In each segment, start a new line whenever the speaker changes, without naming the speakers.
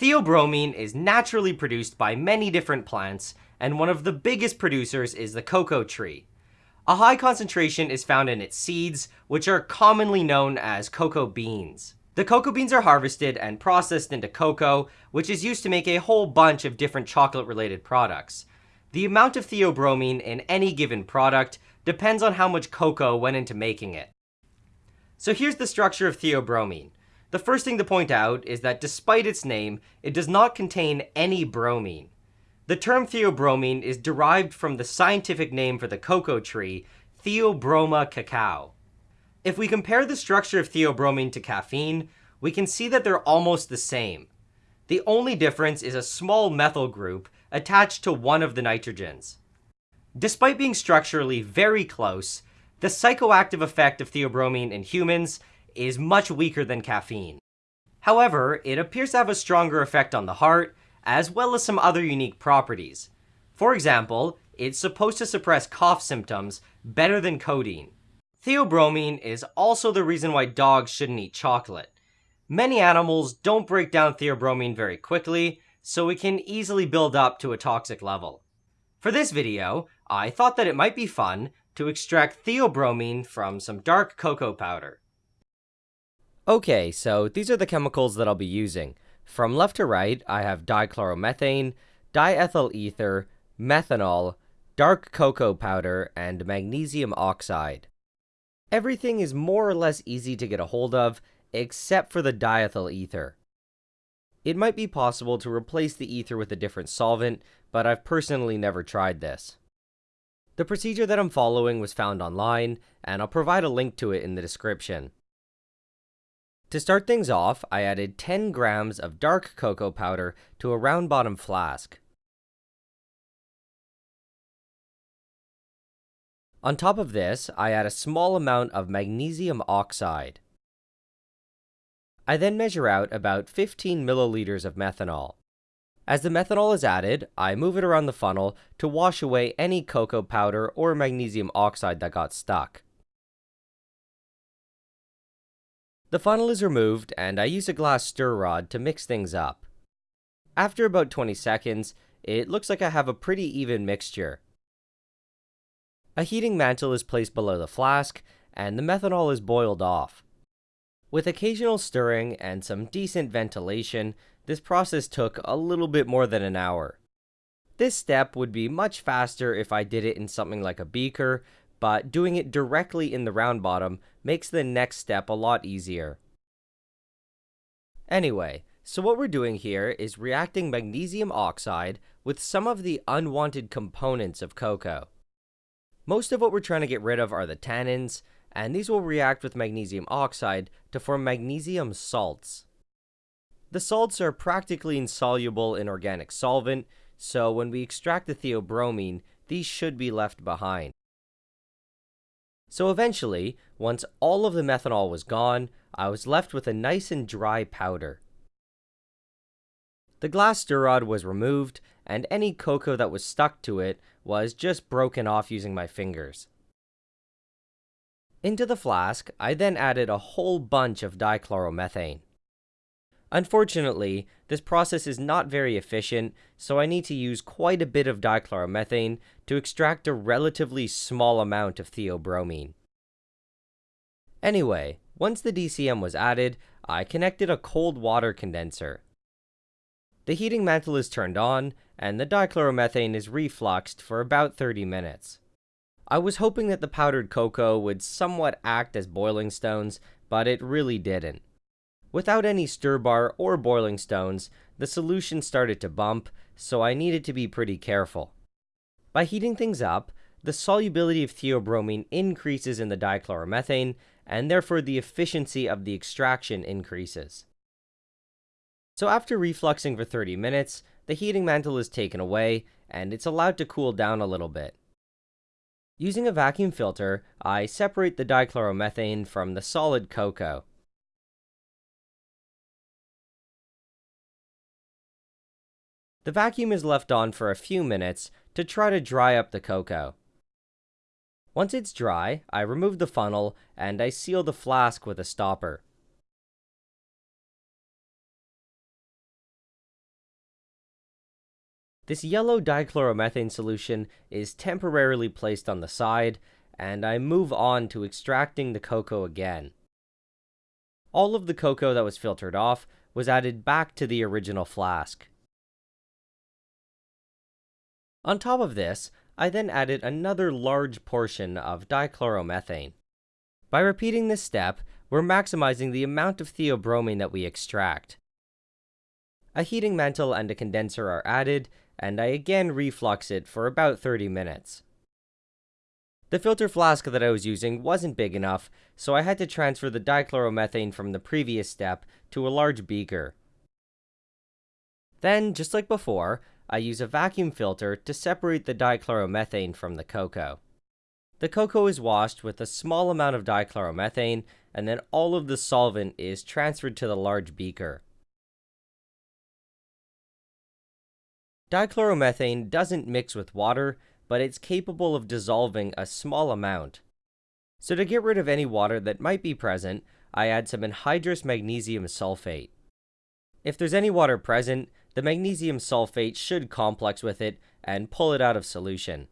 Theobromine is naturally produced by many different plants, and one of the biggest producers is the cocoa tree. A high concentration is found in its seeds, which are commonly known as cocoa beans. The cocoa beans are harvested and processed into cocoa, which is used to make a whole bunch of different chocolate-related products. The amount of theobromine in any given product depends on how much cocoa went into making it. So here's the structure of theobromine. The first thing to point out is that despite its name, it does not contain any bromine. The term theobromine is derived from the scientific name for the cocoa tree, Theobroma cacao. If we compare the structure of theobromine to caffeine, we can see that they're almost the same. The only difference is a small methyl group attached to one of the nitrogens. Despite being structurally very close, the psychoactive effect of theobromine in humans is much weaker than caffeine. However, it appears to have a stronger effect on the heart, as well as some other unique properties. For example, it's supposed to suppress cough symptoms better than codeine. Theobromine is also the reason why dogs shouldn't eat chocolate. Many animals don't break down theobromine very quickly, so it can easily build up to a toxic level. For this video, I thought that it might be fun to extract theobromine from some dark cocoa powder. Okay, so these are the chemicals that I'll be using. From left to right, I have dichloromethane, diethyl ether, methanol, dark cocoa powder, and magnesium oxide. Everything is more or less easy to get a hold of, except for the diethyl ether. It might be possible to replace the ether with a different solvent, but I've personally never tried this. The procedure that I'm following was found online, and I'll provide a link to it in the description. To start things off, I added 10 grams of dark cocoa powder to a round bottom flask. On top of this, I add a small amount of magnesium oxide. I then measure out about 15 milliliters of methanol. As the methanol is added, I move it around the funnel to wash away any cocoa powder or magnesium oxide that got stuck. The funnel is removed and I use a glass stir rod to mix things up. After about 20 seconds, it looks like I have a pretty even mixture. A heating mantle is placed below the flask and the methanol is boiled off. With occasional stirring and some decent ventilation, this process took a little bit more than an hour. This step would be much faster if I did it in something like a beaker, but doing it directly in the round bottom makes the next step a lot easier. Anyway, so what we're doing here is reacting magnesium oxide with some of the unwanted components of cocoa. Most of what we're trying to get rid of are the tannins, and these will react with magnesium oxide to form magnesium salts. The salts are practically insoluble in organic solvent, so when we extract the theobromine, these should be left behind. So eventually, once all of the methanol was gone, I was left with a nice and dry powder. The glass stir rod was removed, and any cocoa that was stuck to it was just broken off using my fingers. Into the flask, I then added a whole bunch of dichloromethane. Unfortunately, this process is not very efficient, so I need to use quite a bit of dichloromethane to extract a relatively small amount of theobromine. Anyway, once the DCM was added, I connected a cold water condenser. The heating mantle is turned on, and the dichloromethane is refluxed for about 30 minutes. I was hoping that the powdered cocoa would somewhat act as boiling stones, but it really didn't. Without any stir bar or boiling stones, the solution started to bump, so I needed to be pretty careful. By heating things up, the solubility of theobromine increases in the dichloromethane, and therefore the efficiency of the extraction increases. So after refluxing for 30 minutes, the heating mantle is taken away, and it's allowed to cool down a little bit. Using a vacuum filter, I separate the dichloromethane from the solid cocoa. The vacuum is left on for a few minutes to try to dry up the cocoa. Once it's dry, I remove the funnel and I seal the flask with a stopper. This yellow dichloromethane solution is temporarily placed on the side, and I move on to extracting the cocoa again. All of the cocoa that was filtered off was added back to the original flask. On top of this, I then added another large portion of dichloromethane. By repeating this step, we're maximizing the amount of theobromine that we extract. A heating mantle and a condenser are added, and I again reflux it for about 30 minutes. The filter flask that I was using wasn't big enough, so I had to transfer the dichloromethane from the previous step to a large beaker. Then, just like before, I use a vacuum filter to separate the dichloromethane from the cocoa. The cocoa is washed with a small amount of dichloromethane, and then all of the solvent is transferred to the large beaker. Dichloromethane doesn't mix with water, but it's capable of dissolving a small amount. So to get rid of any water that might be present, I add some anhydrous magnesium sulfate. If there's any water present, the magnesium sulfate should complex with it and pull it out of solution.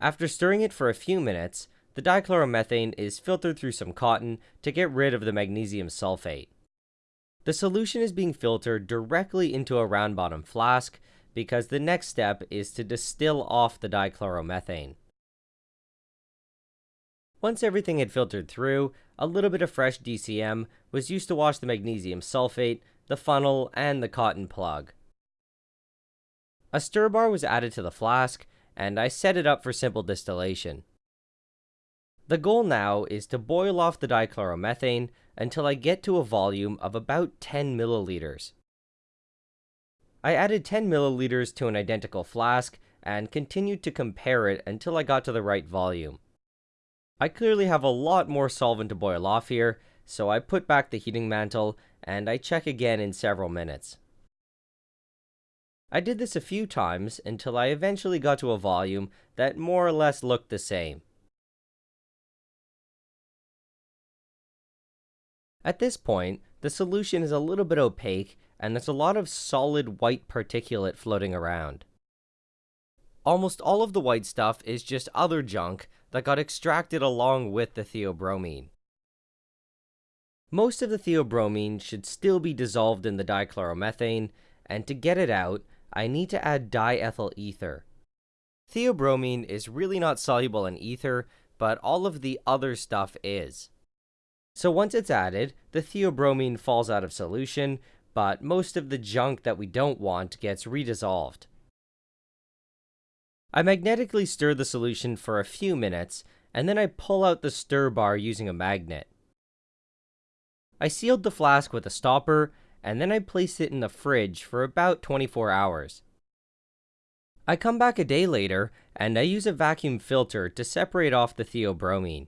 After stirring it for a few minutes, the dichloromethane is filtered through some cotton to get rid of the magnesium sulfate. The solution is being filtered directly into a round bottom flask because the next step is to distill off the dichloromethane. Once everything had filtered through, a little bit of fresh DCM was used to wash the magnesium sulfate, the funnel, and the cotton plug. A stir bar was added to the flask, and I set it up for simple distillation. The goal now is to boil off the dichloromethane until I get to a volume of about 10 milliliters. I added 10 milliliters to an identical flask and continued to compare it until I got to the right volume. I clearly have a lot more solvent to boil off here, so I put back the heating mantle and I check again in several minutes. I did this a few times until I eventually got to a volume that more or less looked the same. At this point, the solution is a little bit opaque and there's a lot of solid white particulate floating around. Almost all of the white stuff is just other junk that got extracted along with the theobromine. Most of the theobromine should still be dissolved in the dichloromethane, and to get it out, I need to add diethyl ether. Theobromine is really not soluble in ether, but all of the other stuff is. So once it's added, the theobromine falls out of solution, but most of the junk that we don't want gets redissolved. I magnetically stir the solution for a few minutes, and then I pull out the stir bar using a magnet. I sealed the flask with a stopper, and then I placed it in the fridge for about 24 hours. I come back a day later, and I use a vacuum filter to separate off the theobromine.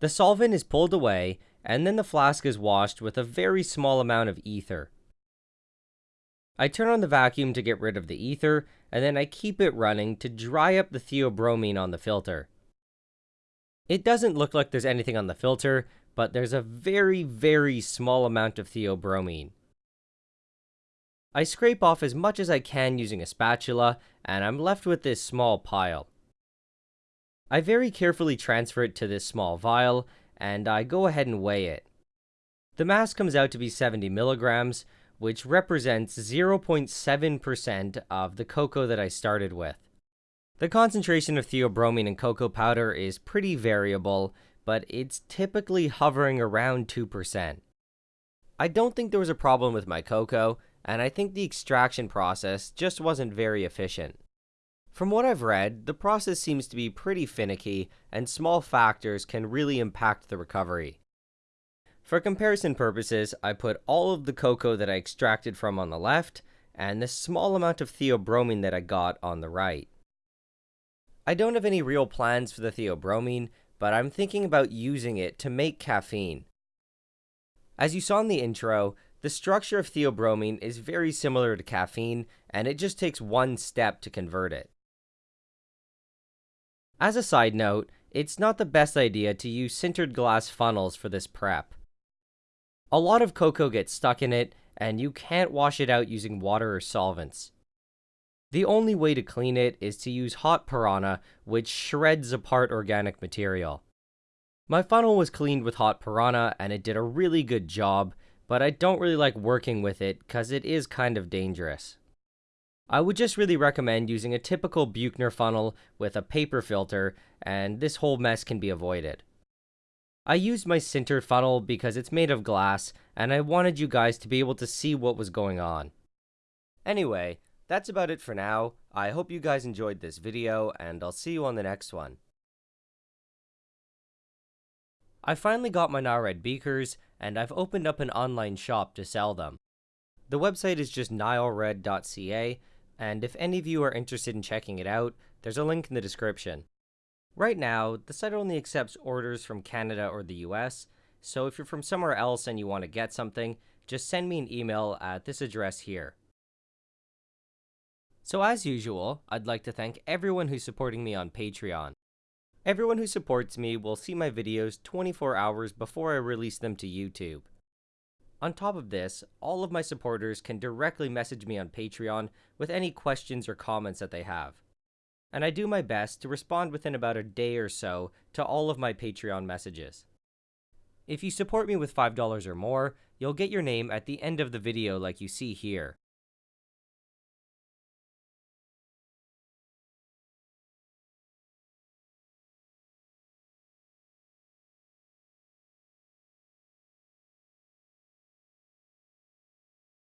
The solvent is pulled away, and then the flask is washed with a very small amount of ether. I turn on the vacuum to get rid of the ether, and then I keep it running to dry up the theobromine on the filter. It doesn't look like there's anything on the filter, but there's a very, very small amount of theobromine. I scrape off as much as I can using a spatula, and I'm left with this small pile. I very carefully transfer it to this small vial, and I go ahead and weigh it. The mass comes out to be 70 milligrams, which represents 0.7% of the cocoa that I started with. The concentration of theobromine in cocoa powder is pretty variable, but it's typically hovering around 2%. I don't think there was a problem with my cocoa, and I think the extraction process just wasn't very efficient. From what I've read, the process seems to be pretty finicky, and small factors can really impact the recovery. For comparison purposes, I put all of the cocoa that I extracted from on the left, and the small amount of theobromine that I got on the right. I don't have any real plans for the theobromine, but I'm thinking about using it to make caffeine. As you saw in the intro, the structure of theobromine is very similar to caffeine, and it just takes one step to convert it. As a side note, it's not the best idea to use sintered glass funnels for this prep. A lot of cocoa gets stuck in it, and you can't wash it out using water or solvents. The only way to clean it is to use hot piranha, which shreds apart organic material. My funnel was cleaned with hot piranha and it did a really good job, but I don't really like working with it cause it is kind of dangerous. I would just really recommend using a typical Buchner funnel with a paper filter, and this whole mess can be avoided. I used my sinter funnel because it's made of glass, and I wanted you guys to be able to see what was going on. Anyway, that's about it for now. I hope you guys enjoyed this video, and I'll see you on the next one. I finally got my NileRed beakers, and I've opened up an online shop to sell them. The website is just nilered.ca, and if any of you are interested in checking it out, there's a link in the description. Right now, the site only accepts orders from Canada or the US, so if you're from somewhere else and you want to get something, just send me an email at this address here. So as usual, I'd like to thank everyone who's supporting me on Patreon. Everyone who supports me will see my videos 24 hours before I release them to YouTube. On top of this, all of my supporters can directly message me on Patreon with any questions or comments that they have. And I do my best to respond within about a day or so to all of my Patreon messages. If you support me with $5 or more, you'll get your name at the end of the video like you see here.